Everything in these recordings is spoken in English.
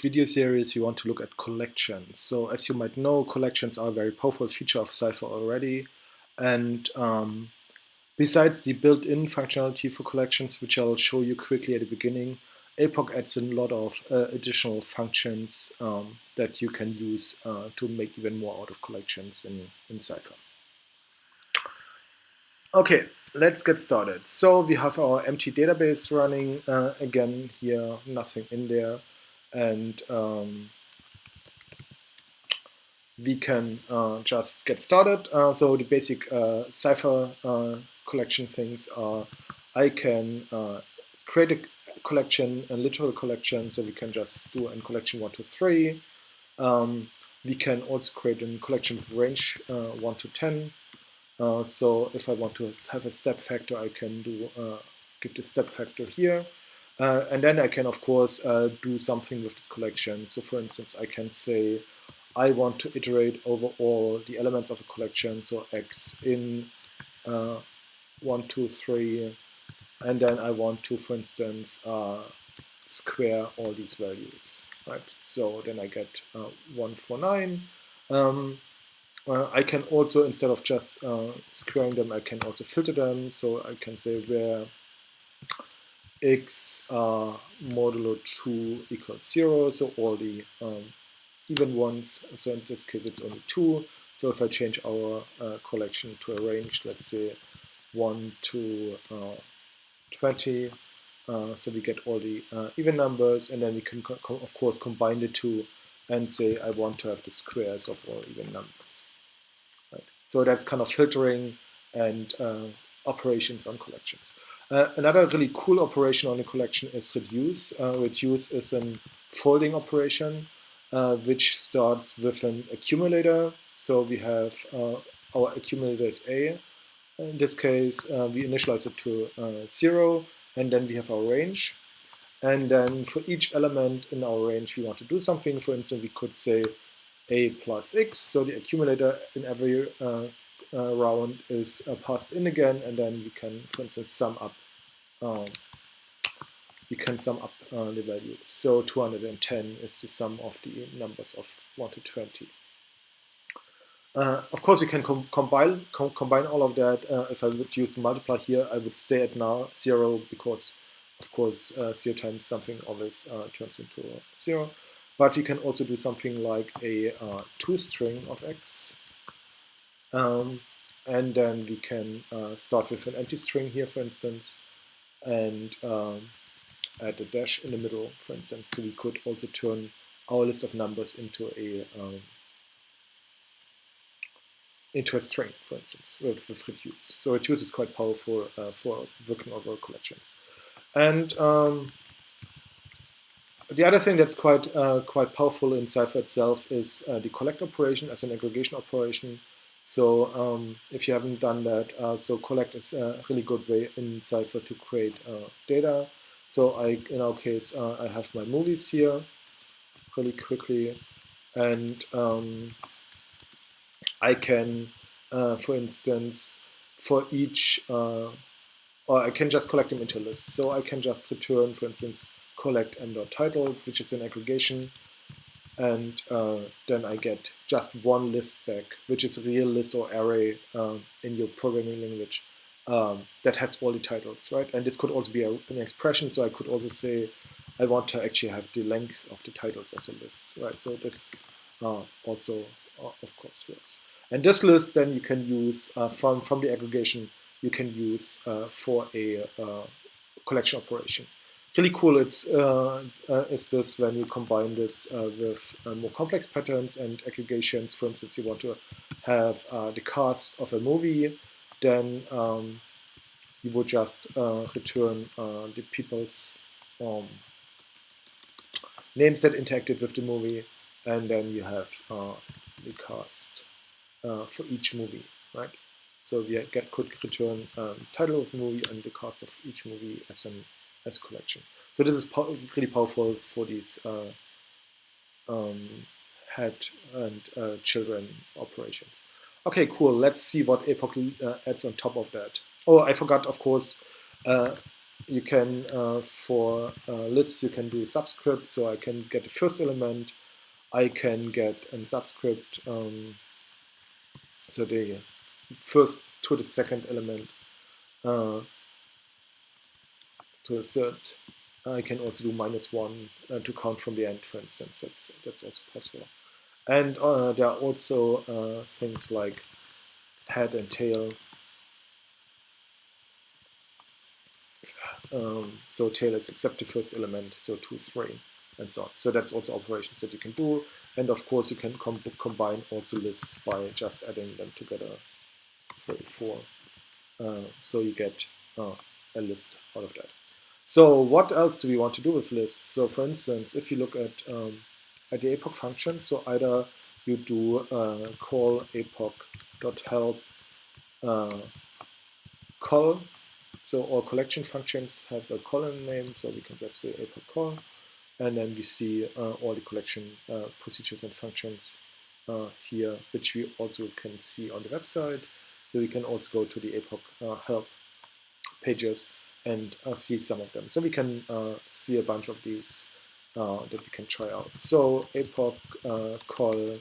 video series, we want to look at collections. So as you might know, collections are a very powerful feature of Cypher already. And um, besides the built-in functionality for collections, which I'll show you quickly at the beginning, APOC adds a lot of uh, additional functions um, that you can use uh, to make even more out of collections in, in Cypher. Okay, let's get started. So we have our empty database running. Uh, again, here, nothing in there. And um, we can uh, just get started. Uh, so the basic uh, Cypher uh, collection things are I can uh, create a collection, a literal collection, so we can just do a collection 1 to 3. Um, we can also create a collection with range 1 to 10. Uh, so if I want to have a step factor, I can do uh, give the step factor here. Uh, and then I can, of course, uh, do something with this collection. So for instance, I can say, I want to iterate over all the elements of a collection. So x in uh, 1, 2, 3. And then I want to, for instance, square all these values. Right. So then I get 149. Um, uh, I can also, instead of just uh, squaring them, I can also filter them. So I can say where x uh, modulo 2 equals 0, so all the um, even ones. So in this case, it's only 2. So if I change our uh, collection to a range, let's say 1 to uh, 20, uh, so we get all the even numbers, and then we can, of course, combine the two and say I want to have the squares of all even numbers. Right. So that's kind of filtering and uh, operations on collections. Uh, another really cool operation on a collection is reduce. Uh, reduce is a folding operation uh, which starts with an accumulator. So we have uh, our accumulator is A. In this case, uh, we initialize it to zero, and then we have our range. And then for each element in our range, we want to do something. For instance, we could say a plus x. So the accumulator in every uh, round is uh, passed in again, and then you can, for instance, sum up. Um, you can sum up uh, the values. So 210 is the sum of the numbers of 1 to 20. Uh, of course, you can com combine com combine all of that. Uh, if I would use the multiply here, I would stay at now zero because, of course, uh, zero times something always turns into zero. But you can also do something like a uh, string of x. Um, and then we can uh, start with an empty string here, for instance, and um, add a dash in the middle, for instance. So we could also turn our list of numbers into a um, into a string, for instance, with, with reduce. So reduce is quite powerful uh, for working over collections. And um, the other thing that's quite uh, quite powerful in Cypher itself is uh, the collect operation as an aggregation operation. So um, if you haven't done that, uh, so collect is a really good way in Cypher to create uh, data. So I, in our case, uh, I have my movies here really quickly, and um, I can, uh, for instance, for each, or I can just collect them into lists. So I can just return, for instance, collect m.title, which is an aggregation, and uh, then I get just one list back, which is a real list or array um, in your programming language um, that has all the titles, right? And this could also be a, an expression, so I could also say I want to actually have the length of the titles as a list, right? So this uh, also, uh, of course, works. And this list then you can use uh, from, from the aggregation, you can use uh, for a uh, collection operation really cool it's uh, uh, is this when you combine this uh, with uh, more complex patterns and aggregations. For instance, you want to have uh, the cast of a movie, then um, you would just uh, return the people's um, names that interacted with the movie, and then you have the cast for each movie, right? So we get, could return um, title of movie and the cast of each movie as an as a collection. So this is po really powerful for these uh, um, head and uh, children operations. Okay, cool. Let's see what APOC uh, adds on top of that. Oh, I forgot, of course, uh, you can, uh, for uh, lists, you can do subscript, so I can get the first element, I can get a subscript, um, so the first to the second element, to third. I can also do minus one uh, to count from the end, for instance. That's, that's also possible. And uh, there are also uh, things like head and tail. Um, so tail is except the first element, so 2, 3, and so on. So that's also operations that you can do. And of course, you can com combine also lists by just adding them together, 3, 4. Uh, so you get uh, a list out of that. So what else do we want to do with lists? So for instance, if you look at, um, at the APOC function, so either you do uh, call APOC.help uh, call, so all collection functions have a column name, so we can just say APOC call, and then we see uh, all the collection uh, procedures and functions uh, here, which we also can see on the website. So we can also go to the APOC uh, help pages and uh, see some of them. So we can uh, see a bunch of these uh, that we can try out. So APOC uh, call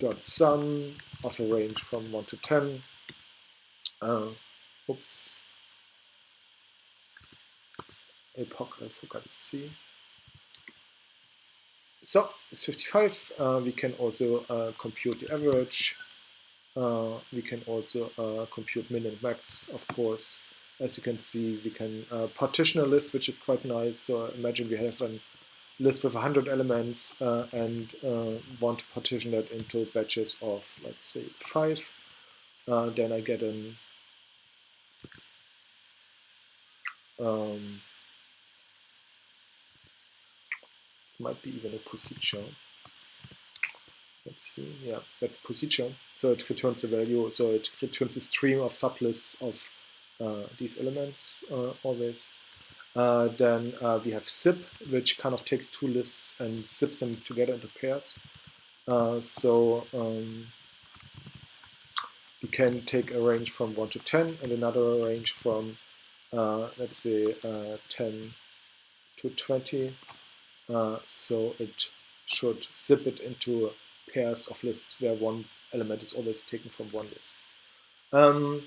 dot sum of a range from 1 to 10. Uh, oops. APOC, I forgot to see. So it's 55. Uh, we can also compute the average. we can also compute min and max, of course as you can see, we can uh, partition a list, which is quite nice. So imagine we have a list with 100 elements uh, and uh, want to partition that into batches of, let's say, five. Uh, then I get an um, might be even a procedure. Let's see, yeah, that's procedure. So it returns a value, so it returns a stream of sublists of these elements uh, always. Uh, then we have zip, which kind of takes two lists and zips them together into pairs. so um, you can take a range from 1 to 10 and another range from, uh, let's say, uh, 10 to 20. Uh, so it should zip it into pairs of lists where one element is always taken from one list. Um,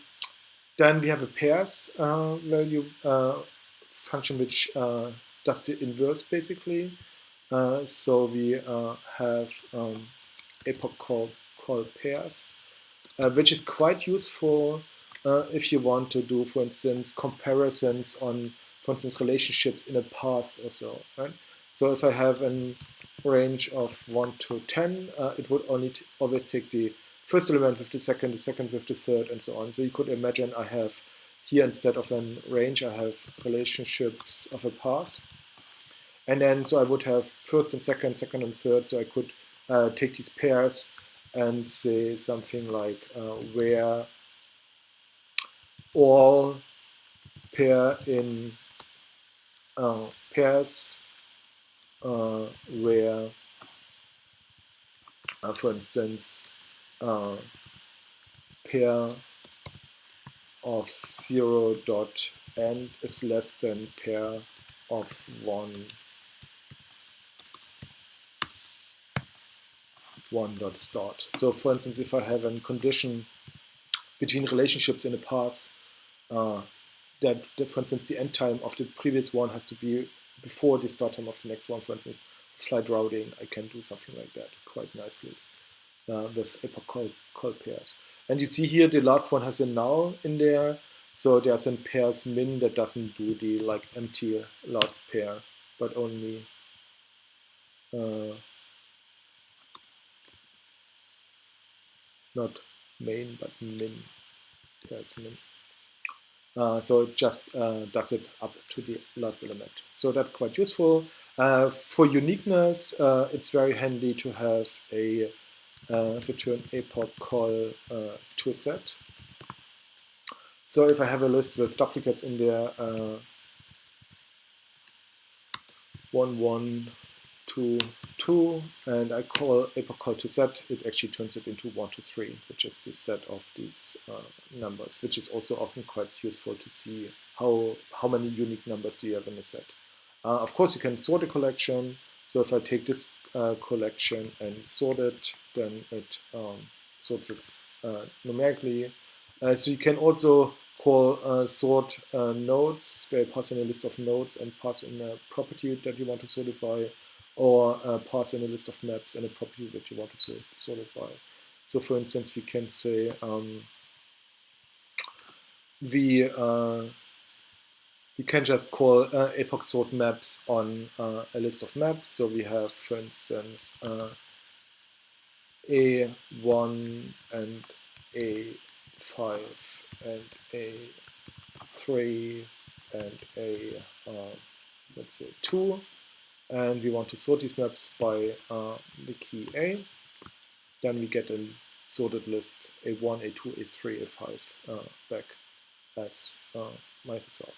then we have a pairs uh, value uh, function which uh, does the inverse basically. Uh, so we uh, have um, APOC call, call pairs, uh, which is quite useful if you want to do, for instance, comparisons on, for instance, relationships in a path or so. Right? So if I have a range of 1 to 10, it would only always take the first element with the second, the second with the third, and so on. So you could imagine I have here instead of a range, I have relationships of a path. And then so I would have first and second, second and third. So I could uh, take these pairs and say something like uh, where all pair in uh, pairs uh, where, uh, for instance, uh, pair of 0 dot end is less than pair of 1 1 dot start. So for instance, if I have a condition between relationships in a path, uh, that, that, for instance, the end time of the previous one has to be before the start time of the next one, for instance, flight routing, I can do something like that quite nicely uh, with call pairs. And you see here the last one has a null in there. So there's a pairs min that doesn't do the like empty last pair, but only uh, not main, but min, pairs min. Uh, so it just uh, does it up to the last element. So that's quite useful. Uh, for uniqueness, uh, it's very handy to have a return APOC call uh, to a set. So if I have a list with duplicates in there, uh, one one to 2 and I call APOC call to set, it actually turns it into 1 to 3, which is the set of these uh, numbers, which is also often quite useful to see how, how many unique numbers do you have in a set. Uh, of course, you can sort a collection. So if I take this uh, collection and sort it, then it um, sorts it uh, numerically. Uh, so you can also call sort nodes, where you pass in a list of nodes and pass in a property that you want to sort it by or pass in a list of maps and a property that you want to sort, sort it by. So for instance, we can say um, we we can just call uh, APOC sort maps on uh, a list of maps. So we have, for instance, uh, A1 and A5 and A3 and A, uh, let's say, 2 and we want to sort these maps by uh, the key A, then we get a sorted list A1, A2, A3, A5 uh, back as uh, result.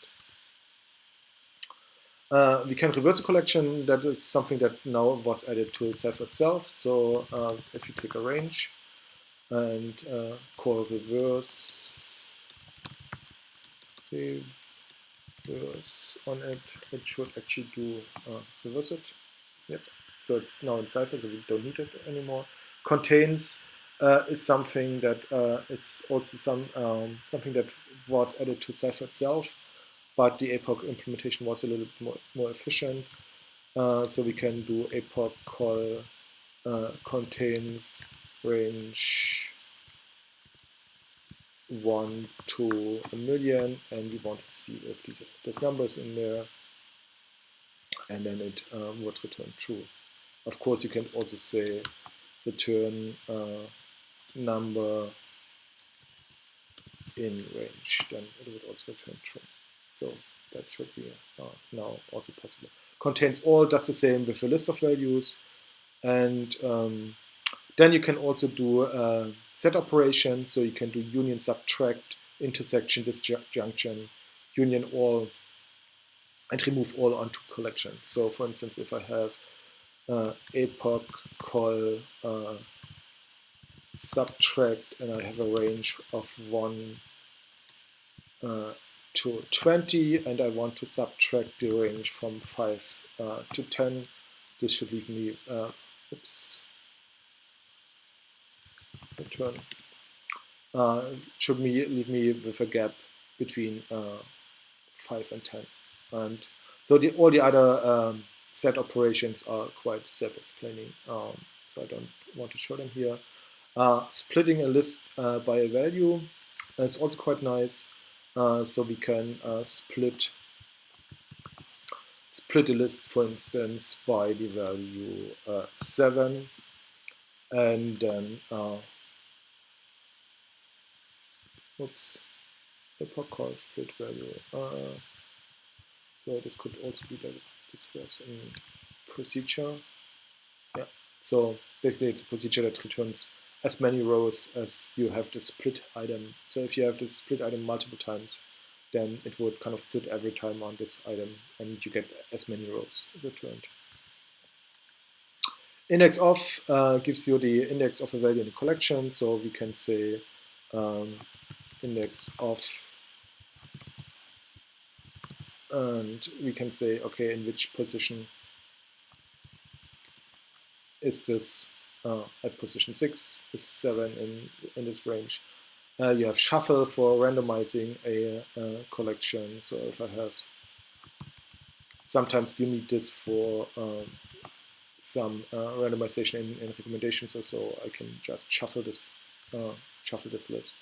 Uh, we can reverse a collection. That is something that now was added to Cypher itself. So uh, if you click arrange and uh, call reverse, reverse on it, it should actually do uh, reverse it. Yep. So it's now in Cypher, so we don't need it anymore. Contains uh, is something that is also some um, something that was added to Cypher itself, but the APOC implementation was a little bit more, more efficient. Uh, so we can do APOC call uh, contains range 1 to a million and we want to see if these, there's numbers in there and then it um, would return true. Of course you can also say return uh, number in range then it would also return true. So that should be uh, now also possible. Contains all does the same with a list of values and um, then you can also do set operations, so you can do union subtract, intersection, disjunction, union all, and remove all onto collections. So for instance, if I have uh, APOC call uh, subtract and I have a range of 1 uh, to 20 and I want to subtract the range from 5 uh, to 10, this should leave me, uh, oops, return uh, should me, leave me with a gap between uh, 5 and 10. And so the, all the other um, set operations are quite self-explaining, um, so I don't want to show them here. Uh, splitting a list uh, by a value is also quite nice. Uh, so we can uh, split split a list, for instance, by the value 7 and then Oops. APOC call split value. Uh, so this could also be that this was in procedure. Yeah. So basically it's a procedure that returns as many rows as you have the split item. So if you have the split item multiple times, then it would kind of split every time on this item and you get as many rows returned. Index of uh, gives you the index of a value in the collection. So we can say um, index of and we can say okay in which position is this uh, at position 6 is 7 in, in this range uh, you have shuffle for randomizing a, a, collection so if I have sometimes you need this for um, some uh, randomization in, in, recommendations or so I can just shuffle this uh, shuffle this list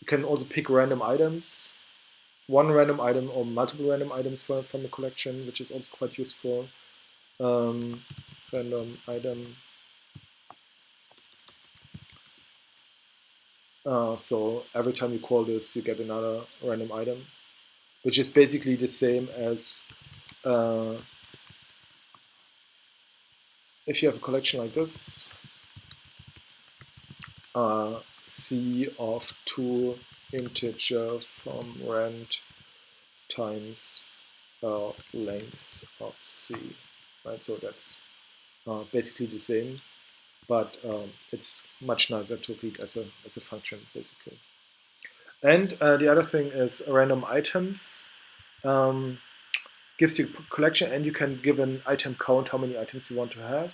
you can also pick random items, one random item or multiple random items from, from the collection, which is also quite useful. Um, random item. Uh, so every time you call this, you get another random item, which is basically the same as uh, if you have a collection like this. Uh, c of 2 integer from rand times uh, length of c. Right, so that's uh, basically the same, but um, it's much nicer to read as a, as a function, basically. And uh, the other thing is random items. Um, gives you a collection and you can give an item count, how many items you want to have,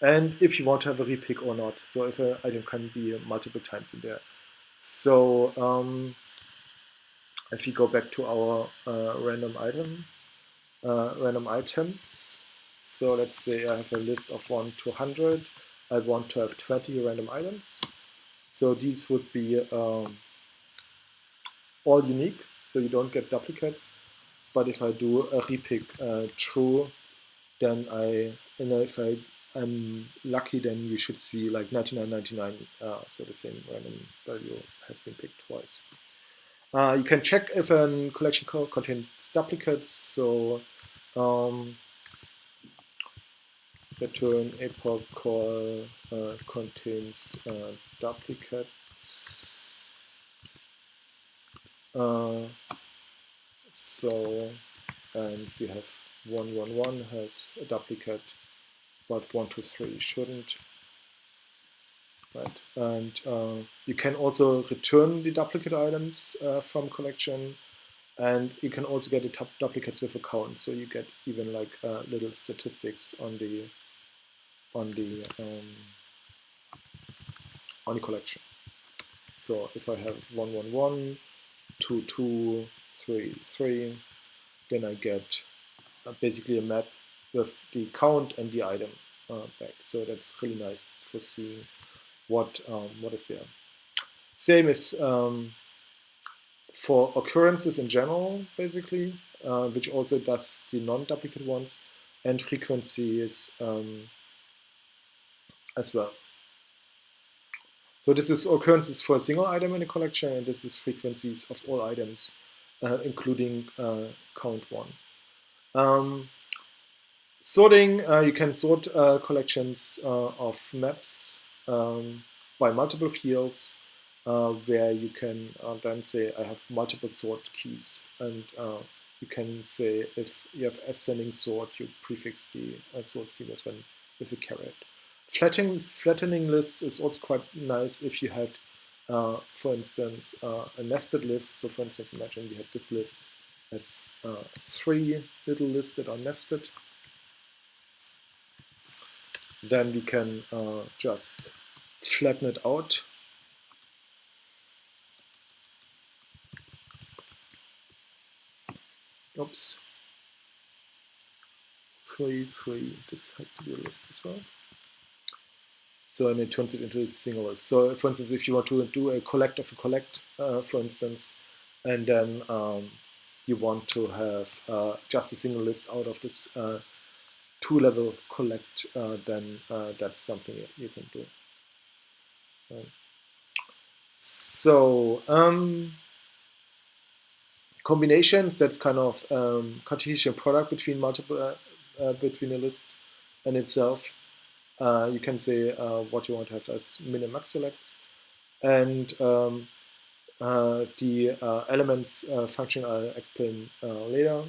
and if you want to have a repick or not. So if an item can be multiple times in there. So um, if you go back to our uh, random item, uh, random items, so let's say I have a list of 1 to 100, I want to have 20 random items. So these would be um, all unique, so you don't get duplicates. But if I do a repick uh, true, then I, know, if I am lucky, then you should see like 9999, uh, so the same random value has been picked twice. Uh, you can check if a collection code contains duplicates. So um, return APOC call uh, contains uh, duplicates. Uh, so, and we have 111 has a duplicate, but 123 shouldn't. Right, and uh, you can also return the duplicate items uh, from collection, and you can also get the duplicates with a count. So you get even like uh, little statistics on the on the um, on the collection. So if I have 111, 22, 3, 3, then I get uh, basically a map with the count and the item uh, back. So that's really nice for seeing what um, what is there. Same is um, for occurrences in general, basically, uh, which also does the non-duplicate ones, and frequencies um, as well. So this is occurrences for a single item in a collection, and this is frequencies of all items, uh, including uh, count one. Um, sorting, uh, you can sort uh, collections uh, of maps um, by multiple fields uh, where you can then say I have multiple sort keys and you can say if you have ascending sort you prefix the sort key with, an, with a caret. Flattening, flattening lists is also quite nice if you had uh, for instance uh, a nested list so for instance imagine you had this list as three little lists that are nested then we can uh, just flatten it out. Oops. Three, three. This has to be a list as well. So and it turns it into a single list. So for instance, if you want to do a collect of a collect, uh, for instance, and then um, you want to have uh, just a single list out of this uh, two-level collect, uh, then uh, that's something you can do. Um, so um, combinations, that's kind of um, Cartesian product between multiple uh, between a list and itself. Uh, you can say uh, what you want to have as min and max selects. And um, the elements function I'll explain later.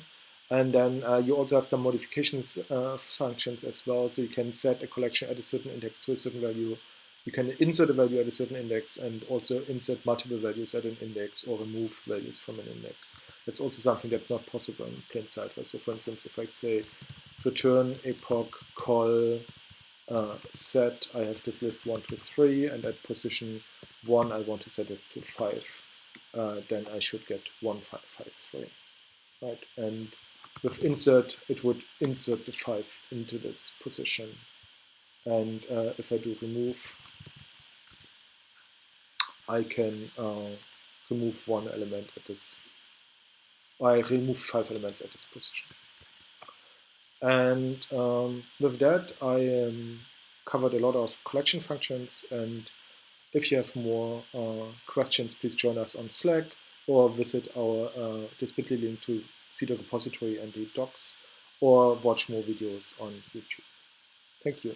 And then uh, you also have some modifications uh, functions as well. So you can set a collection at a certain index to a certain value. You can insert a value at a certain index and also insert multiple values at an index or remove values from an index. That's also something that's not possible in plain Cypher. So for instance, if I say return APOC call uh, set, I have this list 1 to 3, and at position 1 I want to set it to 5. Uh, then I should get 1, 5, 5, 3. Right? And with insert, it would insert the 5 into this position. And uh, if I do remove, I can uh, remove one element at this. I remove five elements at this position. And um, with that, I um, covered a lot of collection functions. And if you have more uh, questions, please join us on Slack or visit our uh, this bit.ly link to see the repository and the docs, or watch more videos on YouTube. Thank you.